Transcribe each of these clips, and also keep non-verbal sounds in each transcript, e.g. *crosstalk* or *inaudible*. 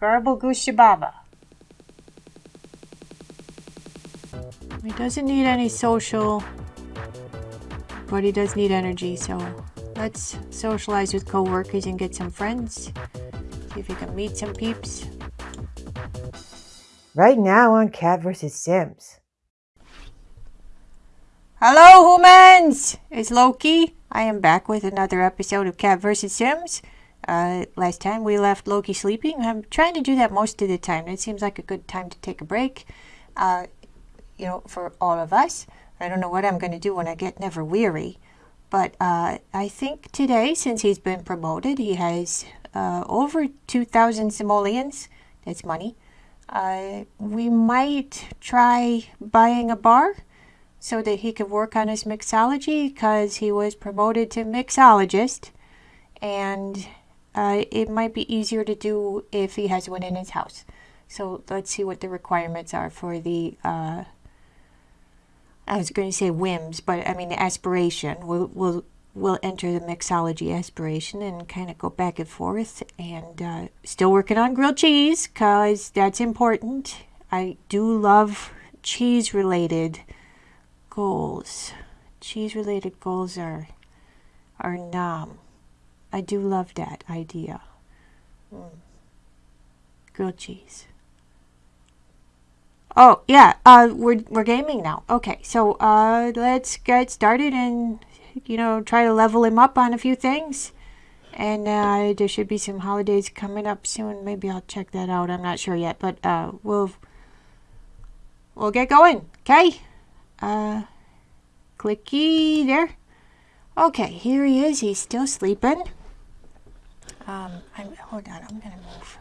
Garble Gooshababa. He doesn't need any social, but he does need energy, so let's socialize with coworkers and get some friends. See if you can meet some peeps. Right now on Cat vs. Sims. Hello, humans! It's Loki. I am back with another episode of Cat vs. Sims. Uh, last time we left Loki sleeping. I'm trying to do that most of the time. It seems like a good time to take a break. Uh, you know, for all of us. I don't know what I'm going to do when I get never weary. But uh, I think today, since he's been promoted, he has uh, over 2,000 simoleons. That's money. Uh, we might try buying a bar so that he could work on his mixology because he was promoted to mixologist. And uh, it might be easier to do if he has one in his house. So let's see what the requirements are for the uh, I was going to say whims, but I mean the aspiration. We'll, we'll, we'll enter the mixology aspiration and kind of go back and forth. And uh, still working on grilled cheese because that's important. I do love cheese related goals. Cheese related goals are, are nom. I do love that idea. Mm. Grilled cheese. Oh, yeah, uh, we're, we're gaming now. Okay, so uh, let's get started and, you know, try to level him up on a few things. And uh, there should be some holidays coming up soon. Maybe I'll check that out. I'm not sure yet, but uh, we'll we'll get going. Okay. Uh, clicky there. Okay, here he is. He's still sleeping. Um, I'm, hold on. I'm gonna move.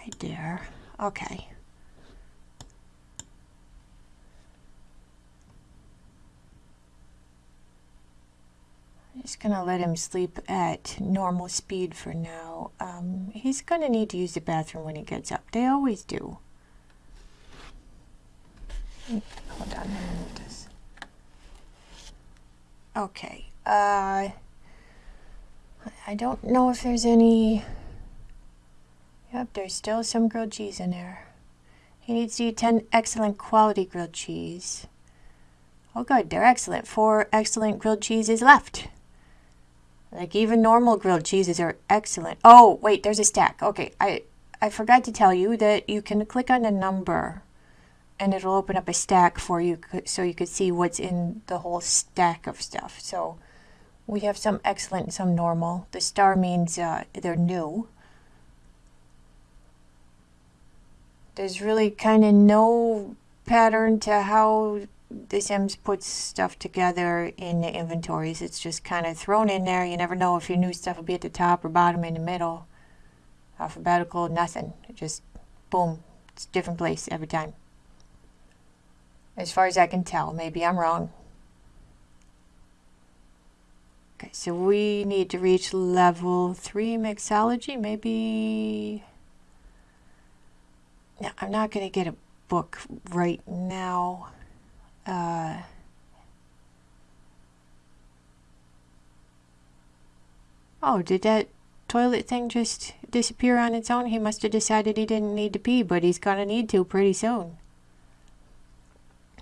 right there. Okay. I'm just going to let him sleep at normal speed for now. Um, he's going to need to use the bathroom when he gets up. They always do. Hold on. Okay. Uh, I don't know if there's any Yep, there's still some grilled cheese in there. He needs to eat 10 excellent quality grilled cheese. Oh good, they're excellent. Four excellent grilled cheeses left. Like even normal grilled cheeses are excellent. Oh, wait, there's a stack. Okay, I, I forgot to tell you that you can click on a number and it'll open up a stack for you so you could see what's in the whole stack of stuff. So we have some excellent some normal. The star means uh, they're new. there's really kind of no pattern to how the Sims puts stuff together in the inventories. It's just kind of thrown in there. You never know if your new stuff will be at the top or bottom in the middle. Alphabetical, nothing. Just, boom, it's a different place every time. As far as I can tell. Maybe I'm wrong. So we need to reach level 3 mixology. Maybe now, I'm not going to get a book right now. Uh, oh, did that toilet thing just disappear on its own? He must have decided he didn't need to pee, but he's going to need to pretty soon.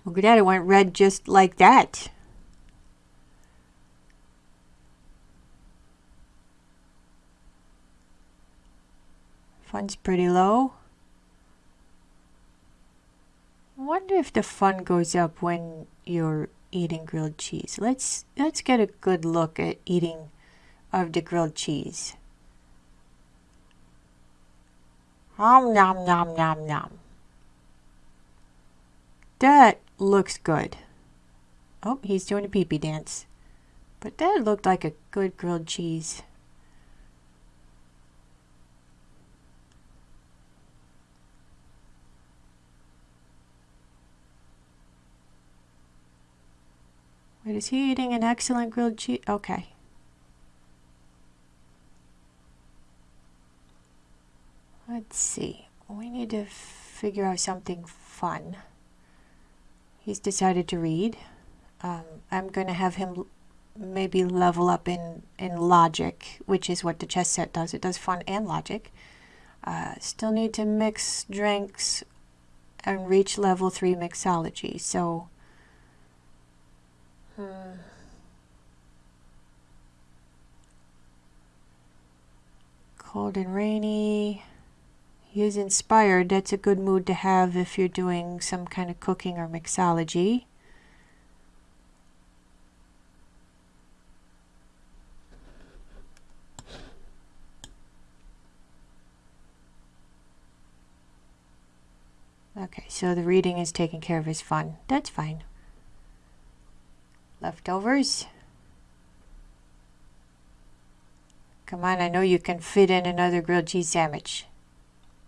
Look at that, it went red just like that. Fun's pretty low. Wonder if the fun goes up when you're eating grilled cheese. Let's let's get a good look at eating of the grilled cheese. Nom nom nom nom nom. That looks good. Oh, he's doing a pee-pee dance. But that looked like a good grilled cheese. Wait, is he eating an excellent grilled cheese? Okay. Let's see. We need to figure out something fun. He's decided to read. Um, I'm going to have him maybe level up in, in logic, which is what the chess set does. It does fun and logic. Uh, still need to mix drinks and reach level 3 mixology. So, hmm. Cold and rainy. He is inspired. That's a good mood to have if you're doing some kind of cooking or mixology. Okay, so the reading is taking care of his fun. That's fine. Leftovers. Come on, I know you can fit in another grilled cheese sandwich.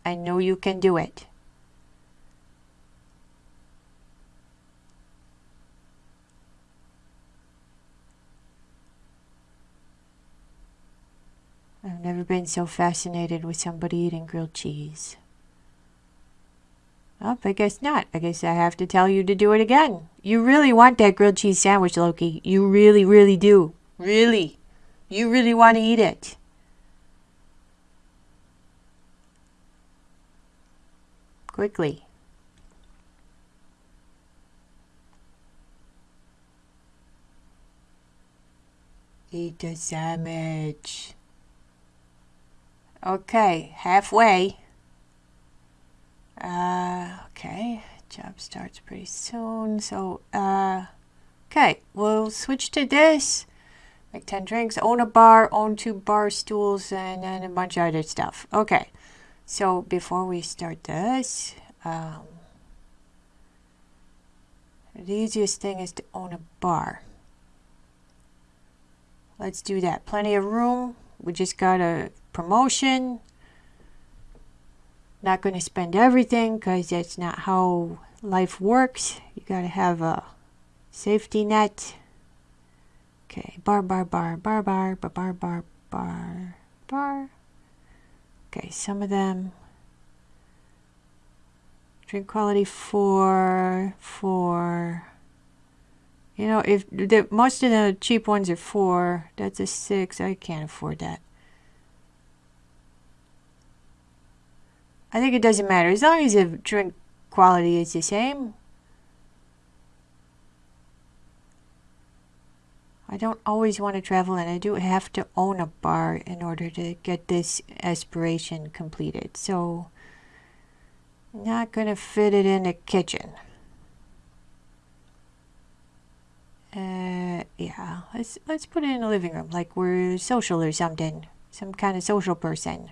I know you can do it. I've never been so fascinated with somebody eating grilled cheese. Oh, I guess not. I guess I have to tell you to do it again. You really want that grilled cheese sandwich, Loki. You really, really do. Really. You really want to eat it. Quickly. Eat the sandwich. Okay, halfway. Uh, okay, job starts pretty soon. So, uh, okay, we'll switch to this. Make 10 drinks, own a bar, own two bar stools, and then a bunch of other stuff. Okay, so before we start this, um, the easiest thing is to own a bar. Let's do that. Plenty of room. We just got a promotion. Not going to spend everything because that's not how life works. You got to have a safety net. Okay, bar, bar, bar, bar, bar, bar, bar, bar, bar, bar. Okay, some of them. Drink quality four, four. You know, if the most of the cheap ones are four, that's a six. I can't afford that. I think it doesn't matter. As long as the drink quality is the same. I don't always want to travel and I do have to own a bar in order to get this aspiration completed. So, not going to fit it in the kitchen. Uh, yeah, let's, let's put it in the living room like we're social or something. Some kind of social person.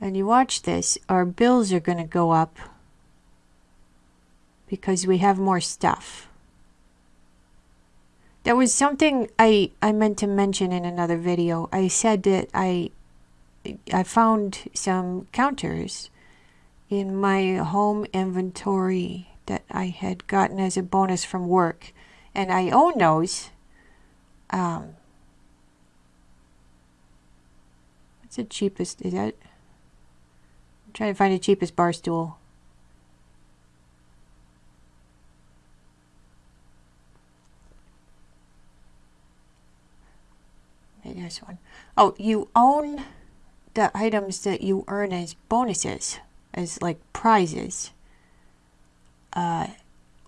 And you watch this, our bills are going to go up because we have more stuff. There was something I, I meant to mention in another video. I said that I I found some counters in my home inventory that I had gotten as a bonus from work. And I own those. Um, what's the cheapest? Is that I'm trying to find the cheapest bar stool. This one. Oh, you own the items that you earn as bonuses, as like prizes. Uh,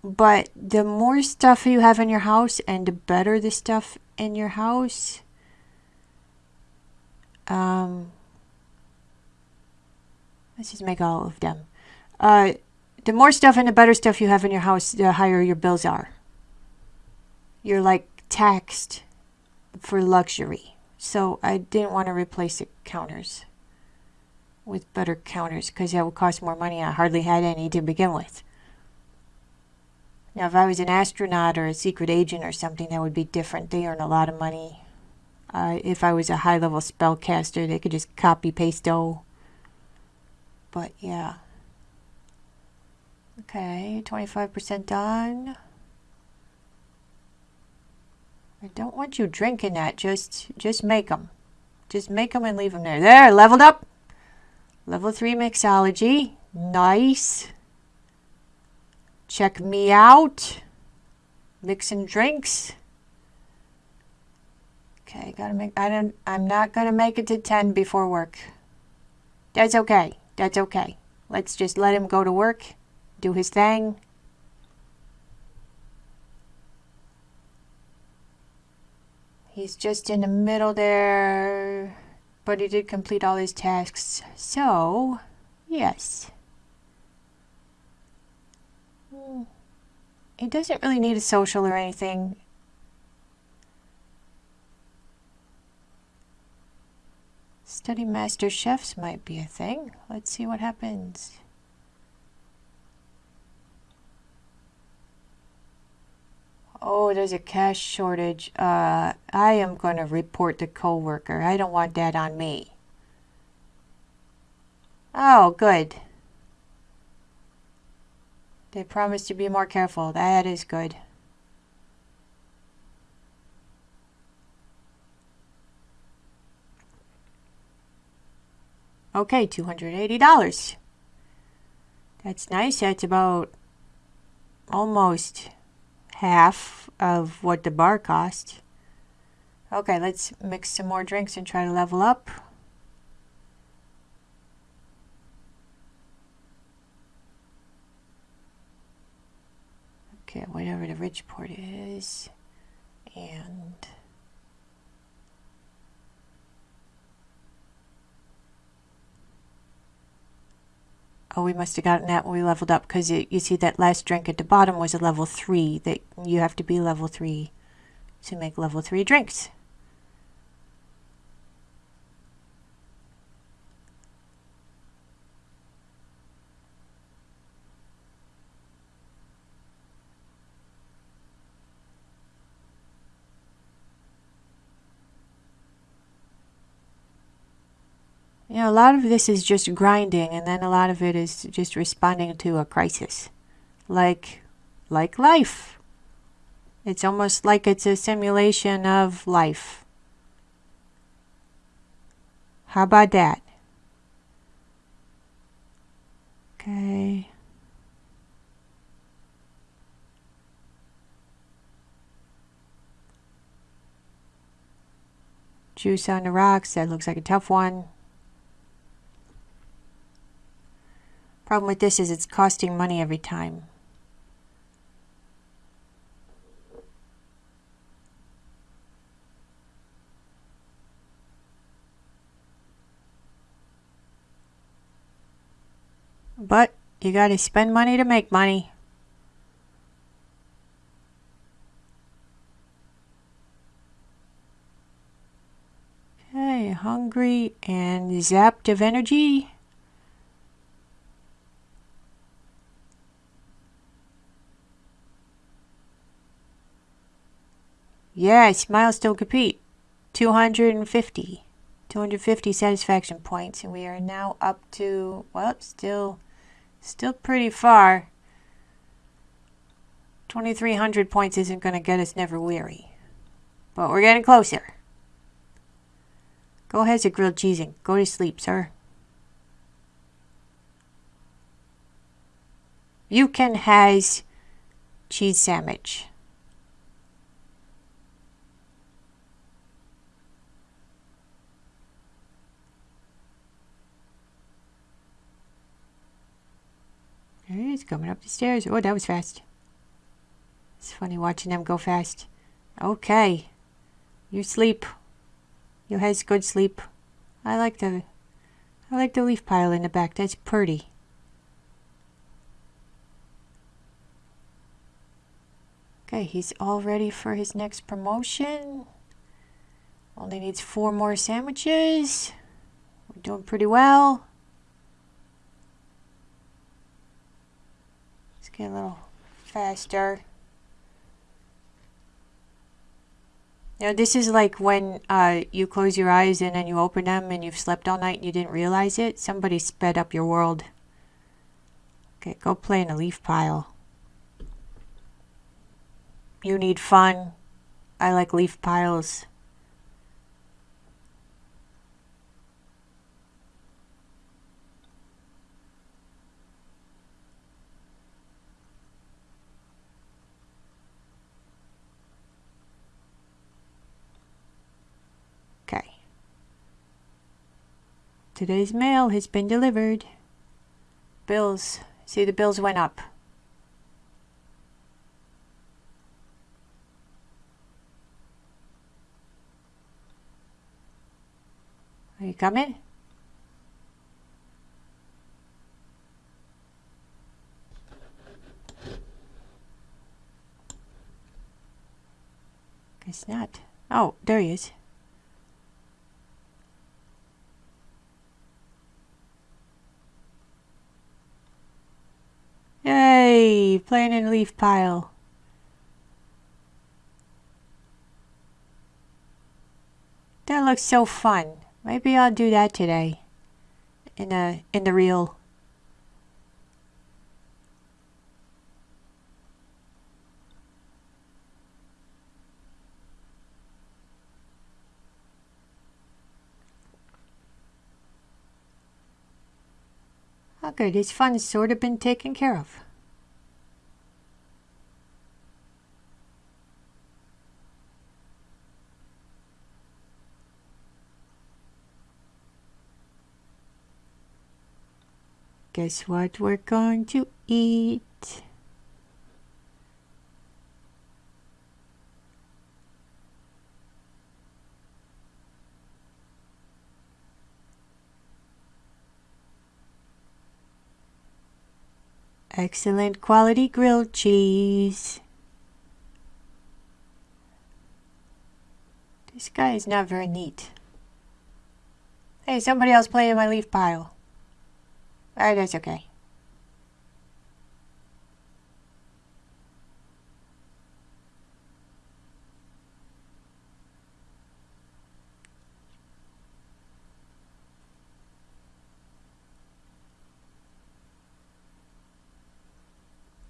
but the more stuff you have in your house and the better the stuff in your house, um, Let's just make all of them. Uh, the more stuff and the better stuff you have in your house, the higher your bills are. You're like taxed for luxury. So I didn't want to replace the counters with better counters because that would cost more money. I hardly had any to begin with. Now, if I was an astronaut or a secret agent or something, that would be different. They earn a lot of money. Uh, if I was a high level spellcaster, they could just copy paste oh but yeah. Okay, 25% done. I don't want you drinking that. Just, just make them. Just make them and leave them there. There, leveled up. Level 3 mixology. Nice. check me out. Mixing drinks. Okay, gotta make. I don't. I'm not gonna make it to ten before work. That's okay. That's okay. Let's just let him go to work, do his thing. He's just in the middle there, but he did complete all his tasks. So, yes. Hmm. He doesn't really need a social or anything. Study master chefs might be a thing. Let's see what happens. Oh, there's a cash shortage. Uh, I am going to report the coworker. I don't want that on me. Oh, good. They promised to be more careful. That is good. Okay, $280. That's nice. That's about almost half of what the bar cost. Okay, let's mix some more drinks and try to level up. Okay, whatever the rich port is. And Oh, we must have gotten that when we leveled up because you see that last drink at the bottom was a level 3. That You have to be level 3 to make level 3 drinks. You know, a lot of this is just grinding, and then a lot of it is just responding to a crisis, like, like life. It's almost like it's a simulation of life. How about that? Okay. Juice on the rocks, that looks like a tough one. Problem with this is it's costing money every time. But you gotta spend money to make money. Okay, hungry and zapped of energy. Yes, milestone complete. 250. 250 satisfaction points. And we are now up to, well, still, still pretty far. 2300 points isn't going to get us never weary. But we're getting closer. Go ahead, the grilled cheese and go to sleep, sir. You can has cheese sandwich. He's coming up the stairs. Oh, that was fast. It's funny watching them go fast. Okay. You sleep. You has good sleep. I like the I like the leaf pile in the back. That's pretty. Okay, he's all ready for his next promotion. Only needs four more sandwiches. We're doing pretty well. Get a little faster. Know, this is like when uh, you close your eyes and then you open them and you've slept all night and you didn't realize it. Somebody sped up your world. Okay, go play in a leaf pile. You need fun. I like leaf piles. Today's mail has been delivered. Bills. See, the bills went up. Are you coming? Guess not. Oh, there he is. Yay! Playing in a leaf pile. That looks so fun. Maybe I'll do that today. In a in the real. Oh good, his fun's sort of been taken care of. Guess what we're going to eat? Excellent quality grilled cheese. This guy is not very neat. Hey, somebody else playing in my leaf pile. Alright, that's okay.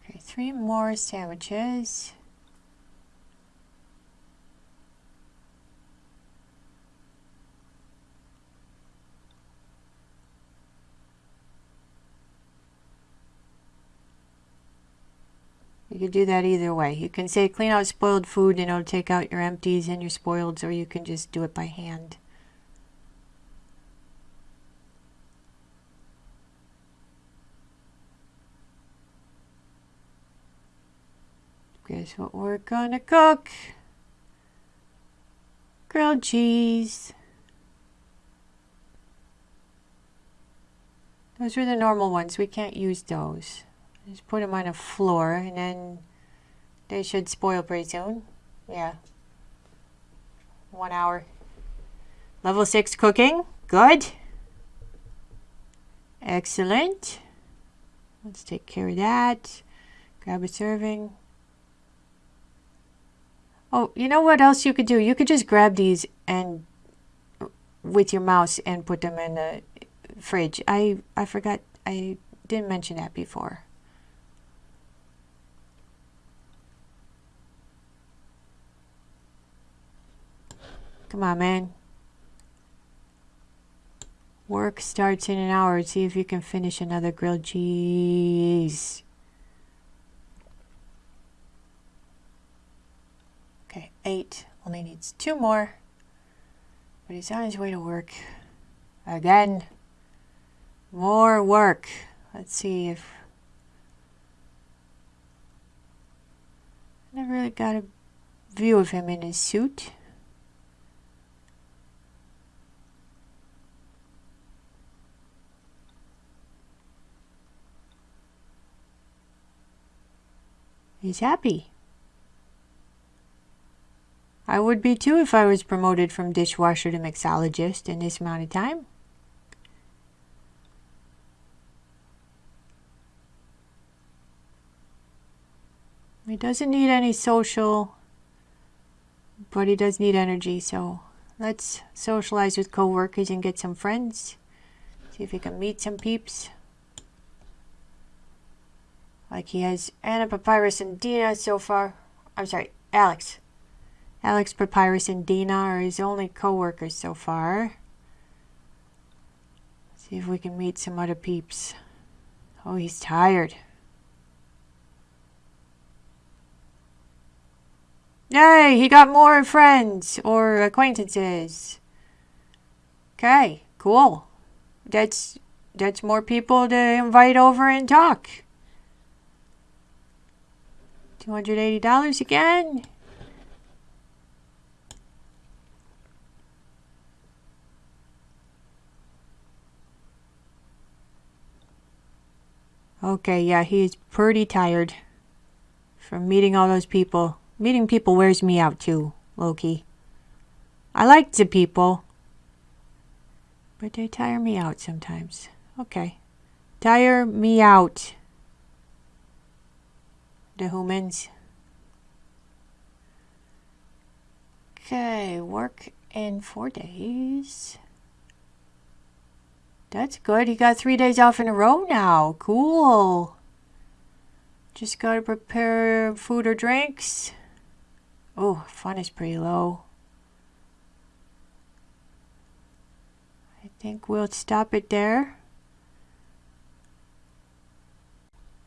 Okay, three more sandwiches. Could do that either way. You can say clean out spoiled food and it'll take out your empties and your spoileds, or you can just do it by hand. Guess what we're gonna cook? Grilled cheese. Those are the normal ones. We can't use those. Just put them on a floor and then they should spoil pretty soon. Yeah. One hour. Level 6 cooking. Good. Excellent. Let's take care of that. Grab a serving. Oh, you know what else you could do? You could just grab these and uh, with your mouse and put them in the fridge. I I forgot I didn't mention that before. Come on, man. Work starts in an hour. See if you can finish another grilled cheese. Okay, eight. Only needs two more. But he's on his way to work. Again. More work. Let's see if... I never really got a view of him in his suit. He's happy. I would be too if I was promoted from dishwasher to mixologist in this amount of time. He doesn't need any social, but he does need energy, so let's socialize with coworkers and get some friends. See if he can meet some peeps. Like he has Anna Papyrus and Dina so far. I'm sorry, Alex. Alex Papyrus and Dina are his only co-workers so far. See if we can meet some other peeps. Oh, he's tired. Yay, he got more friends or acquaintances. Okay, cool. that's that's more people to invite over and talk. Two hundred eighty dollars again. Okay, yeah, he is pretty tired from meeting all those people. Meeting people wears me out too, Loki. I like the people, but they tire me out sometimes. Okay. Tire me out. Humans. Okay, work in four days. That's good. He got three days off in a row now. Cool. Just gotta prepare food or drinks. Oh, fun is pretty low. I think we'll stop it there.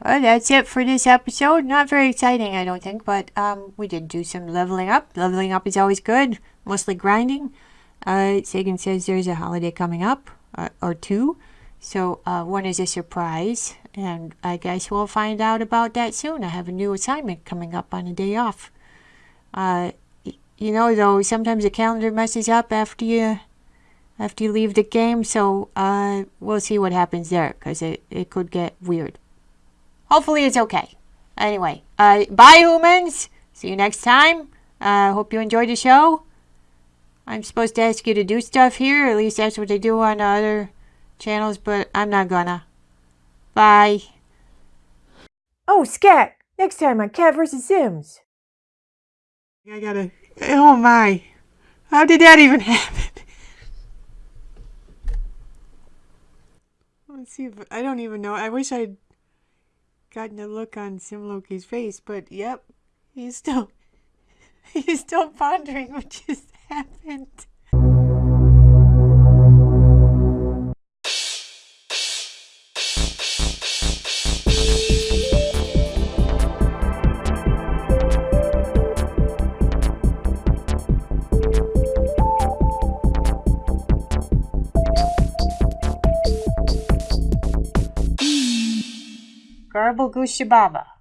Well, that's it for this episode. Not very exciting, I don't think, but um, we did do some leveling up. Leveling up is always good, mostly grinding. Uh, Sagan says there's a holiday coming up, uh, or two. So uh, one is a surprise, and I guess we'll find out about that soon. I have a new assignment coming up on a day off. Uh, you know, though, sometimes the calendar messes up after you after you leave the game, so uh, we'll see what happens there, because it, it could get weird. Hopefully it's okay. Anyway, uh, bye humans! See you next time. Uh, hope you enjoyed the show. I'm supposed to ask you to do stuff here, at least that's what they do on the other channels, but I'm not gonna. Bye. Oh, Scat! Next time on Cat vs. Sims. I gotta. Oh my. How did that even *laughs* happen? Let's see if. I don't even know. I wish I'd gotten a look on Simloki's face, but yep. He's still. *laughs* He's still pondering what just *laughs* happened. Garble Gooshababa.